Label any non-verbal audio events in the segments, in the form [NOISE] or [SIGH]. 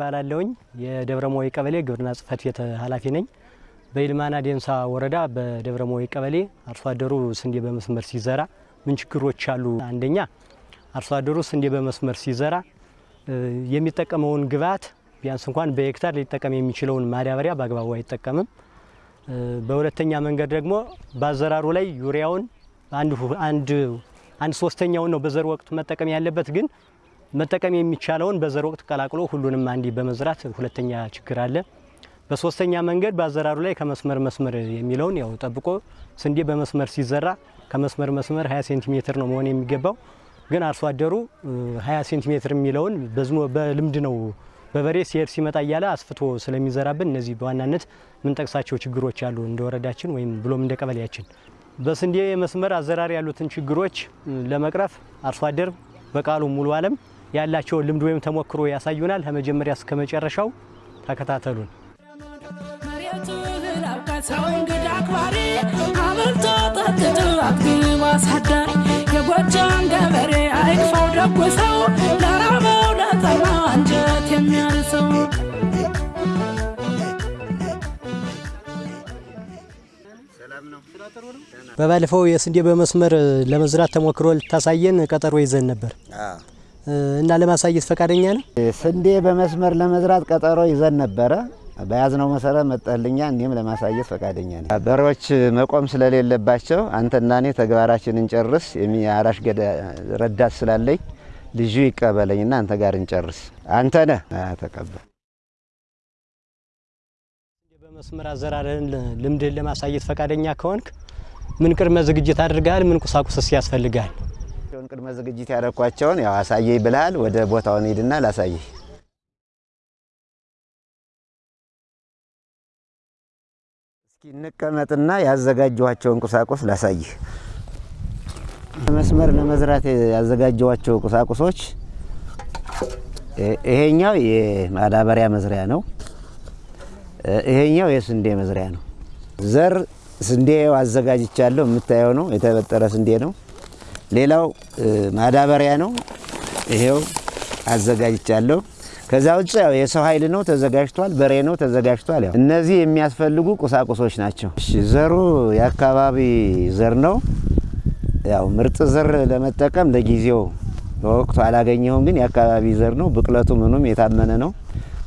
እባላለሁኝ የደብረ ሞይ ቀበሌ ግብርና ጽሕፈት ቤት ኃላፊ ነኝ። በይልማና ዴንሳ ወረዳ በደብረ ሞይ ቀበሌ አርሶ አደሩ ስንዴ በመስመር ሲዘራ ምን ችግሮች አሉ? አንደኛ አርሶ አደሩ ስንዴ በመስመር ሲዘራ የሚጠቀመውን ግብዓት ቢያንስ እንኳን በሄክታር ሊጠቀም የሚችለውን ማዳበሪያ በአግባቡ አይጠቀምም። በሁለተኛ መንገድ ደግሞ በአዘራሩ ላይ ዩሪያውን አንድ አንድ ሶስተኛውን ነው በዘር ወቅት መጠቀም ያለበት ግን መጠቀም የሚቻለውን በዘር ወቅት ቀላቅሎ ሁሉንም አንዴ በመዝራት ሁለተኛ ችግር አለ። በሶስተኛ መንገድ በአዘራሩ ላይ ከመስመር መስመር የሚለውን ያው ጠብቆ ስንዴ በመስመር ሲዘራ ከመስመር መስመር 20 ሴንቲሜትር ነው መሆን የሚገባው። ግን አርሶ አደሩ 20 ሴንቲሜትር የሚለውን በዝሞ በልምድ ነው በበሬ ሲሄድ ሲመጣ እያለ አስፍቶ ስለሚዘራብን እነዚህ በዋናነት ምንጠቅሳቸው ችግሮች አሉ እንደ ወረዳችን ወይም ብሎም እንደ ቀበሌያችን። በስንዴ መስመር አዘራር ያሉትን ችግሮች ለመቅረፍ አርሶ አደር በቃሉ ሙሉ አለም ያላቸውን ልምድ ወይም ተሞክሮ ያሳዩናል። ከመጀመሪያ እስከ መጨረሻው ተከታተሉን። የጎጃም ገበሬ አይክፋው ደጉ ሰው ለራበው ለጠማው አንጀት የሚያርሰው በባለፈው የስንዴ በመስመር ለመዝራት ተሞክሮ ልታሳየን ቀጠሮ ይዘን ነበር እና ለማሳየት ፈቃደኛ ነው? ስንዴ በመስመር ለመዝራት ቀጠሮ ይዘን ነበረ። በያዝነው መሰረት መጠህልኛ እኔም ለማሳየት ፈቃደኛ ነኝ። በሬዎች መቆም ስለሌለባቸው አንተና እኔ ተግባራችንን እንጨርስ። የሚያራሽ ረዳት ስላለኝ ልጁ ይቀበለኝና አንተ ጋር እንጨርስ። አንተ ነህ ተቀበል። በመስመር አዘራርህን ልምድህን ለማሳየት ፈቃደኛ ከሆንክ ምን ቅድመ ዝግጅት አድርገሃል? ምን ቁሳቁስስ ያስፈልጋል? ቅድመ ዝግጅት ያደረኳቸውን ያው አሳየኝ ብልሃል። ወደ ቦታውን ሂድና ላሳየህ። እስኪ እንቀመጥና ያዘጋጀኋቸውን ቁሳቁስ ላሳይህ። መስመር ለመዝራት ያዘጋጀኋቸው ቁሳቁሶች ይሄኛው የማዳበሪያ መዝሪያ ነው። ይሄኛው የስንዴ መዝሪያ ነው። ዘር ስንዴ አዘጋጅቻለሁ። የምታየው ነው፣ የተበጠረ ስንዴ ነው። ሌላው ማዳበሪያ ነው። ይሄው አዘጋጅቻለሁ። ከዛ ውጭ ያው የሰው ኃይል ነው ተዘጋጅቷል። በሬ ነው ተዘጋጅቷል። ያው እነዚህ የሚያስፈልጉ ቁሳቁሶች ናቸው። ዘሩ የአካባቢ ዘር ነው። ያው ምርጥ ዘር ለመጠቀም ለጊዜው በወቅቱ አላገኘሁም፣ ግን የአካባቢ ዘር ነው። ብቅለቱ ምኑም የታመነ ነው።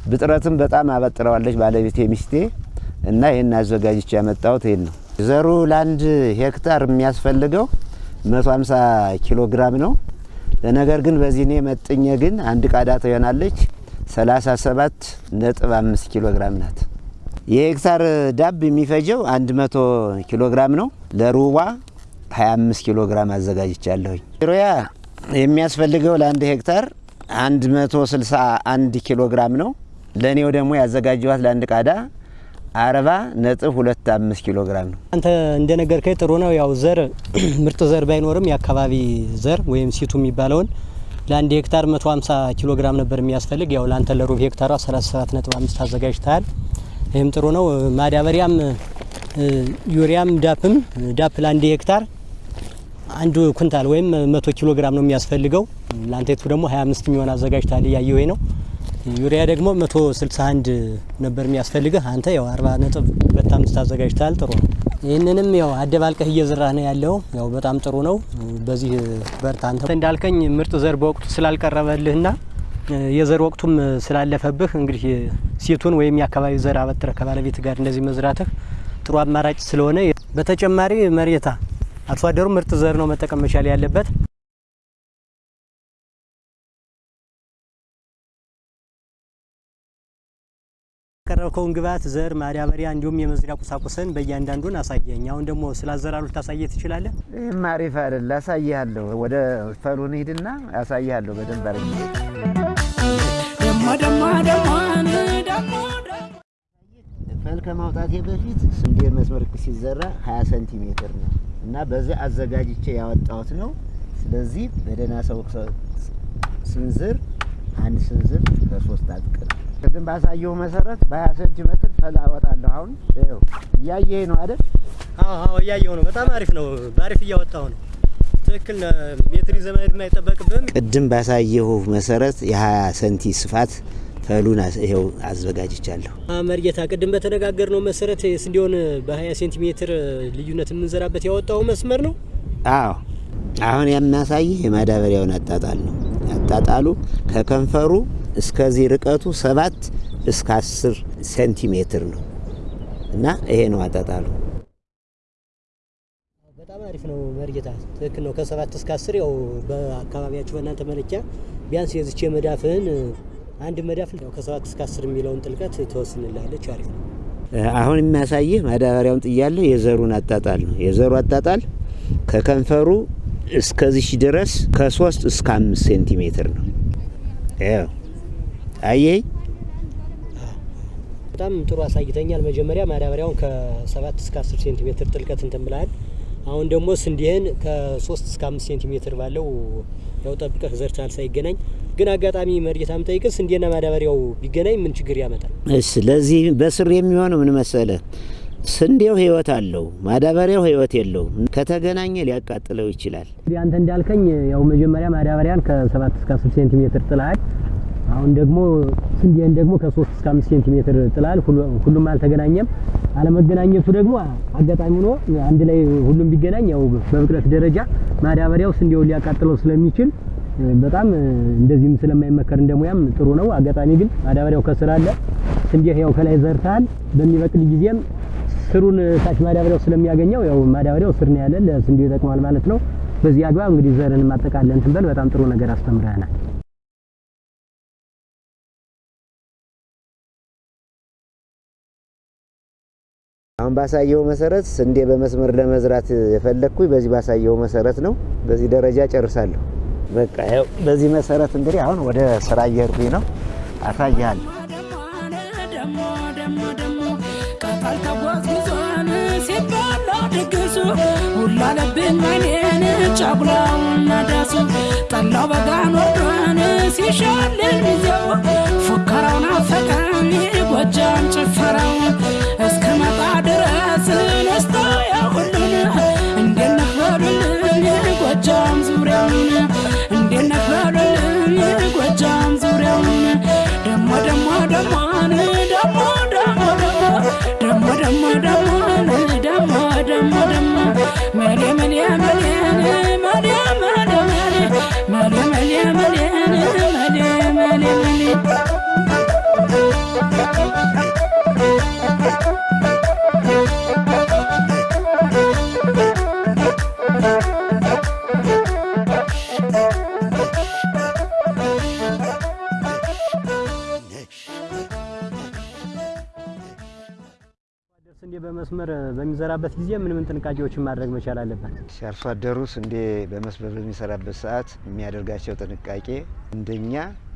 ብጥረትም በጣም አበጥረዋለች ባለቤቴ ሚስቴ እና ይህን አዘጋጅቼ ያመጣሁት ይህን ነው። ዘሩ ለአንድ ሄክታር የሚያስፈልገው 150 ኪሎ ግራም ነው። ነገር ግን በዚህ እኔ መጥኜ ግን አንድ ቃዳ ትሆናለች 37 ነጥብ 5 ኪሎ ግራም ናት። የሄክታር ዳብ የሚፈጀው 100 ኪሎ ግራም ነው። ለሩባ 25 ኪሎ ግራም አዘጋጅቻለሁኝ። ሮያ የሚያስፈልገው ለአንድ ሄክታር 161 ኪሎ ግራም ነው። ለእኔው ደግሞ ያዘጋጀኋት ለአንድ ቃዳ አርባ ነጥብ ሁለት አምስት ኪሎ ግራም ነው። አንተ እንደነገርከኝ ጥሩ ነው። ያው ዘር [CLEARS THROAT] ምርጥ ዘር ባይኖርም የአካባቢ ዘር ወይም ሲቱ የሚባለውን ለአንድ ሄክታር 150 ኪሎ ግራም ነበር የሚያስፈልግ። ያው ለአንተ ለሩብ ሄክታሯ 37 ነጥብ አምስት አዘጋጅተሃል። ይህም ጥሩ ነው። ማዳበሪያም ዩሪያም ዳፕም ዳፕ ለአንድ ሄክታር አንዱ ኩንታል ወይም 100 ኪሎ ግራም ነው የሚያስፈልገው። ለአንተ ቱ ደግሞ 25 የሚሆን አዘጋጅተሃል። እያየሁ ነው። ዩሪያ ደግሞ 161 ነበር የሚያስፈልግህ አንተ ያው 40 ነጥብ 25 አዘጋጅተሃል። ጥሩ ነው። ይህንንም ያው አደባልቀህ እየዘራህ ነው ያለው። ያው በጣም ጥሩ ነው። በዚህ በርታ። አንተ እንዳልከኝ ምርጥ ዘር በወቅቱ ስላልቀረበልህና የዘር ወቅቱም ስላለፈብህ እንግዲህ ሴቱን ወይም የአካባቢ ዘር አበጥረህ ከባለቤት ጋር እንደዚህ መዝራትህ ጥሩ አማራጭ ስለሆነ በተጨማሪ መሬታ አርሶ አደሩ ምርጥ ዘር ነው መጠቀም መቻል ያለበት። ያቀረብከውን ግብዓት ዘር፣ ማዳበሪያ እንዲሁም የመዝሪያ ቁሳቁስን በእያንዳንዱን አሳየኝ። አሁን ደግሞ ስለ አዘራሩ ልታሳየ ትችላለህ? ይህም አሪፍ አይደል? አሳይሃለሁ። ወደ ፈሩን ሂድና አሳይሃለሁ በደንብ ደሞ ፈር ከማውጣቴ በፊት ስንዴ መስመር ሲዘራ 20 ሴንቲሜትር ነው እና በዚህ አዘጋጅቼ ያወጣሁት ነው። ስለዚህ በደህና ሰው ስንዝር አንድ ስንዝር ከሶስት አጥቅል ቅድም ባሳየሁ መሰረት በ20 ሴንቲሜትር ፈር አወጣለሁ። አሁን ይኸው እያየህ ነው አይደል? አዎ አዎ፣ እያየሁ ነው። በጣም አሪፍ ነው። በአሪፍ እያወጣሁ ነው። ትክክል ሜትር ዘመድ የማይጠበቅብህም። ቅድም ባሳየሁ መሰረት የ20 ሰንቲ ስፋት አስ- ይኸው አዘጋጅቻለሁ። መርጌታ ቅድም በተነጋገርነው መሰረት ስንዴውን በ20 ሴንቲሜትር ልዩነት የምንዘራበት ያወጣው መስመር ነው። አዎ አሁን የሚያሳይህ የማዳበሪያውን አጣጣል ነው። አጣጣሉ ከከንፈሩ እስከዚህ ርቀቱ ሰባት እስከ አስር ሴንቲሜትር ነው እና ይሄ ነው አጣጣሉ። በጣም አሪፍ ነው መርጌታ፣ ትክክል ነው። ከሰባት እስከ አስር ያው በአካባቢያችሁ በእናንተ መለኪያ ቢያንስ የዝቼ መዳፍህን አንድ መዳፍ ያው ከሰባት እስከ አስር የሚለውን ጥልቀት ትወስንላለች። አሪፍ ነው። አሁን የሚያሳይህ ማዳበሪያውን ጥያለሁ የዘሩን አጣጣል ነው። የዘሩ አጣጣል ከከንፈሩ እስከዚህ ድረስ ከሶስት እስከ አምስት ሴንቲሜትር ነው። አየኝ በጣም ጥሩ አሳይተኛል። መጀመሪያ ማዳበሪያውን ከሰባት እስከ አስር ሴንቲሜትር ጥልቀት እንትን ብለሃል። አሁን ደግሞ ስንዴህን ከሶስት እስከ አምስት ሴንቲሜትር ባለው ያው ጠብቀህ ዘርተሃል ሳይገናኝ። ግን አጋጣሚ መርጌታ ምጠይቅ ስንዴና ማዳበሪያው ቢገናኝ ምን ችግር ያመጣል? ለዚህ በስር የሚሆነው ምን መሰለ፣ ስንዴው ህይወት አለው፣ ማዳበሪያው ህይወት የለውም። ከተገናኘ ሊያቃጥለው ይችላል። አንተ እንዳልከኝ ያው መጀመሪያ ማዳበሪያን ከሰባት እስከ አስር ሴንቲሜትር ጥለሃል። አሁን ደግሞ ስንዴን ደግሞ ከሶስት እስከ አምስት ሴንቲሜትር ጥለሃል። ሁሉ- ሁሉም አልተገናኘም። አለመገናኘቱ ደግሞ አጋጣሚ ሆኖ አንድ ላይ ሁሉም ቢገናኝ ያው በብቅለት ደረጃ ማዳበሪያው ስንዴውን ሊያቃጥለው ስለሚችል በጣም እንደዚህም ስለማይመከር እንደሙያም ጥሩ ነው። አጋጣሚ ግን ማዳበሪያው ከስር አለ። ስንዴ ያው ከላይ ዘርተሃል። በሚበቅል ጊዜም ስሩን ታች ማዳበሪያው ስለሚያገኘው ያው ማዳበሪያው ስር ነው ያለ ለስንዴ ይጠቅማል ማለት ነው። በዚህ አግባብ እንግዲህ ዘርን ማጠቃለን እንትን በል በጣም ጥሩ ነገር አስተምረናል። አሁን ባሳየው መሰረት ስንዴ በመስመር ለመዝራት የፈለግኩኝ በዚህ ባሳየው መሰረት ነው። በዚህ ደረጃ ጨርሳለሁ። በቃ በዚህ መሰረት እንግዲህ አሁን ወደ ስራ እየሄድኩኝ ነው። አሳያለሁ። ድግሱ ሁላ ለብኝ ጠላው በጋን ወርዶን ሲሻልን ሚዜው dama dama dama dama dama በሚዘራበት ጊዜ ምን ምን ጥንቃቄዎችን ማድረግ መቻል አለበት? አርሶ አደሩ ስንዴ በመስመር በሚሰራበት ሰዓት የሚያደርጋቸው ጥንቃቄ አንደኛ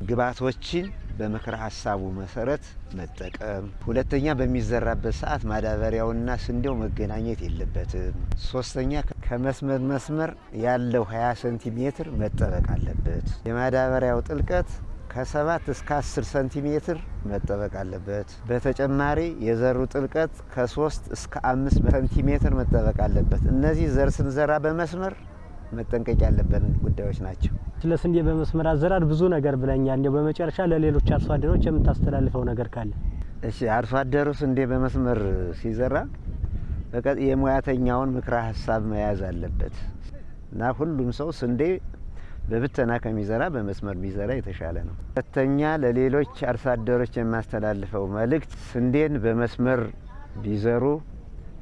ግብዓቶችን በምክረ ሀሳቡ መሰረት መጠቀም፣ ሁለተኛ በሚዘራበት ሰዓት ማዳበሪያውና ስንዴው መገናኘት የለበትም። ሶስተኛ ከመስመር መስመር ያለው 20 ሴንቲሜትር መጠበቅ አለበት። የማዳበሪያው ጥልቀት ከሰባት እስከ አስር ሴንቲሜትር መጠበቅ አለበት። በተጨማሪ የዘሩ ጥልቀት ከሶስት እስከ አምስት ሴንቲሜትር መጠበቅ አለበት። እነዚህ ዘር ስንዘራ በመስመር መጠንቀቅ ያለብን ጉዳዮች ናቸው። ስለ ስንዴ በመስመር አዘራር ብዙ ነገር ብለኛል። እንዲያው በመጨረሻ ለሌሎች አርሶ አደሮች የምታስተላልፈው ነገር ካለ? እሺ አርሶ አደሩ ስንዴ በመስመር ሲዘራ በቀጥ የሙያተኛውን ምክረ ሀሳብ መያዝ አለበት እና ሁሉም ሰው ስንዴ በብተና ከሚዘራ በመስመር ቢዘራ የተሻለ ነው። ሁለተኛ ለሌሎች አርሶ አደሮች የማስተላልፈው መልእክት ስንዴን በመስመር ቢዘሩ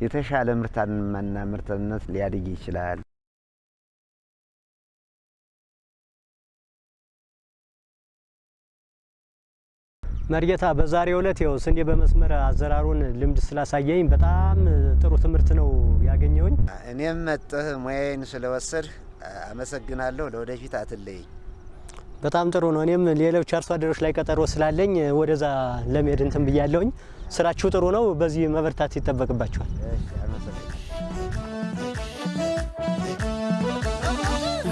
የተሻለ ምርታማና ምርትነት ሊያድግ ይችላል። መርጌታ በዛሬው ዕለት ያው ስንዴ በመስመር አዘራሩን ልምድ ስላሳየኝ በጣም ጥሩ ትምህርት ነው ያገኘውኝ። እኔም መጥህ ሙያዬን ስለወሰድ አመሰግናለሁ። ለወደፊት አትለይኝ። በጣም ጥሩ ነው። እኔም ሌሎች አርሶ አደሮች ላይ ቀጠሮ ስላለኝ ወደዛ ለመሄድ እንትን ብያለሁኝ። ስራችሁ ጥሩ ነው። በዚህ መበርታት ይጠበቅባችኋል። እሺ፣ አመሰግናለሁ።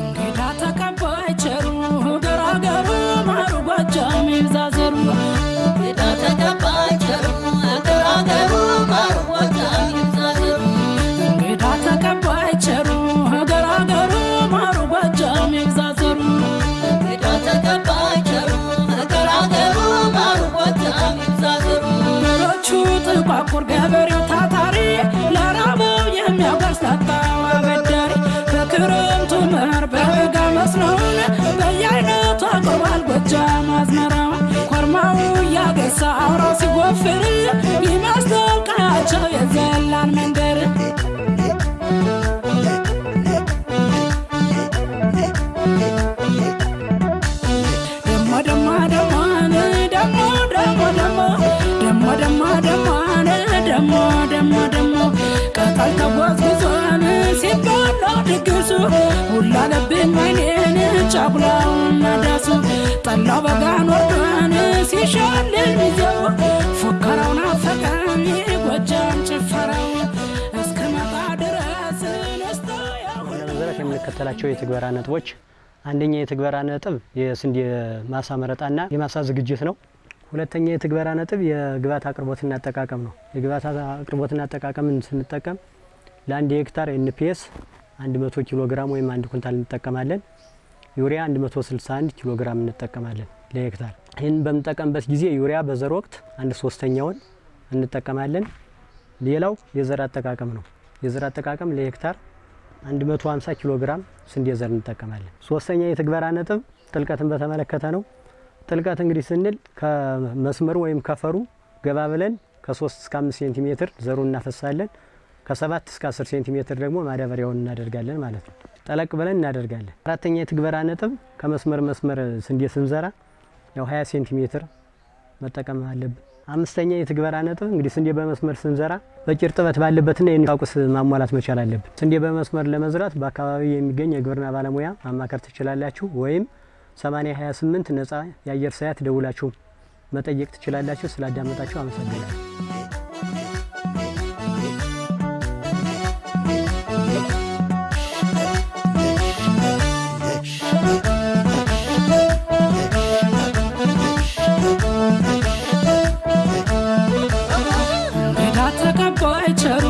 እንግዳ ተቀባይ ቸሩ ገራገሩ ማሩ ጎጃም ይብዛ ዘሩ አንበሳ አውራው ሲጎፍር ይመስል ቀያቸው የዘላን መንደር ደሞ ደሞ ደሞን ደሞ ደሞ ደሞ ደሞ ደሞ ደሞ ደሞ ደሞ ቀጠል ተጓዝጉዞን ሲበላ ድግሱ ሁላ ለብኝ ወይኔን ጫጉላውና ዳሱ ጠላው በጋን ወርዶን ሲሻልል ሚዜው ፉከራውን አፈቀኝ ጎጃም ጭፈራው እስከመጣ ድረስ ነስቶ ያው ለመዝራት የምንከተላቸው የትግበራ ነጥቦች አንደኛ የትግበራ ነጥብ የስንዴ ማሳ መረጣና የማሳ ዝግጅት ነው። ሁለተኛ የትግበራ ነጥብ የግብዓት አቅርቦትና አጠቃቀም ነው። የግብዓት አቅርቦትና አጠቃቀምን ስንጠቀም ለአንድ ሄክታር ኤንፒኤስ 100 ኪሎ ግራም ወይም አንድ ኩንታል እንጠቀማለን። ዩሪያ 161 ኪሎ ግራም እንጠቀማለን ለሄክታር። ይህን በምንጠቀምበት ጊዜ ዩሪያ በዘር ወቅት አንድ ሶስተኛውን እንጠቀማለን። ሌላው የዘር አጠቃቀም ነው። የዘር አጠቃቀም ለሄክታር 150 ኪሎ ግራም ስንዴ ዘር እንጠቀማለን። ሶስተኛ የትግበራ ነጥብ ጥልቀትን በተመለከተ ነው። ጥልቀት እንግዲህ ስንል ከመስመሩ ወይም ከፈሩ ገባ ብለን ከ3 እስከ 5 ሴንቲሜትር ዘሩን እናፈሳለን። ከ7 እስከ 10 ሴንቲሜትር ደግሞ ማዳበሪያውን እናደርጋለን ማለት ነው። ጠለቅ ብለን እናደርጋለን። አራተኛ የትግበራ ነጥብ ከመስመር መስመር ስንዴ ስንዘራ ያው 20 ሴንቲሜትር መጠቀም አለብን። አምስተኛ የትግበራ ነጥብ እንግዲህ ስንዴ በመስመር ስንዘራ በቂ እርጥበት ባለበትና የቁስ ማሟላት መቻል አለብን። ስንዴ በመስመር ለመዝራት በአካባቢ የሚገኝ የግብርና ባለሙያ ማማከር ትችላላችሁ፣ ወይም 8028 ነጻ የአየር ሰዓት ደውላችሁ መጠየቅ ትችላላችሁ። ስላዳመጣችሁ አመሰግናለሁ። my trouble.